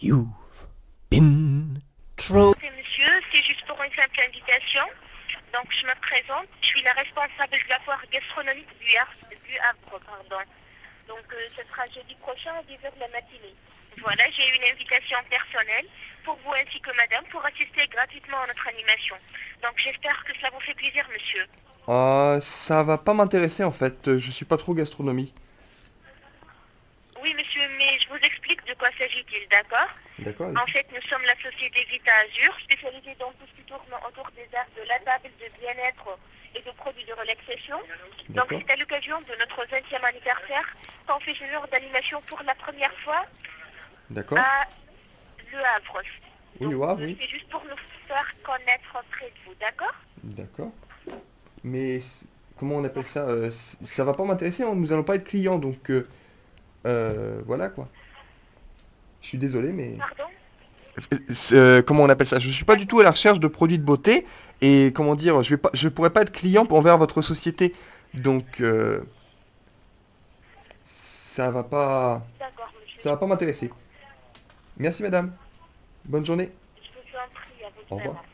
You've been monsieur, c'est juste pour une simple invitation. Donc je me présente, je suis la responsable de la foire gastronomique du Havre, du Havre pardon. Donc euh, ce sera jeudi prochain à 10h de la matinée. Voilà, j'ai une invitation personnelle pour vous ainsi que madame pour assister gratuitement à notre animation. Donc j'espère que cela vous fait plaisir monsieur. Ah, ça va pas m'intéresser en fait, euh, je suis pas trop gastronomie. Je vous explique de quoi s'agit-il, d'accord D'accord En fait, nous sommes la société Vita Azur, spécialisée dans tout ce qui tourne autour des arts de la table, de bien-être et de produits de relaxation. Donc c'est à l'occasion de notre 20e anniversaire qu'on fait ce genre d'animation pour la première fois D'accord à Le Havre. Oui, Donc, Le Havre, oui. C'est juste pour nous faire connaître près de vous, d'accord D'accord. Mais comment on appelle ça euh, Ça va pas m'intéresser, hein, nous allons pas être clients, donc euh, euh, voilà quoi. Je suis désolé, mais... Pardon? Euh, comment on appelle ça? Je suis pas du tout à la recherche de produits de beauté, et comment dire, je vais pas, je pourrais pas être client envers votre société, donc euh, ça va pas, ça va pas m'intéresser. Merci madame. Bonne journée. Je vous en prie, au revoir.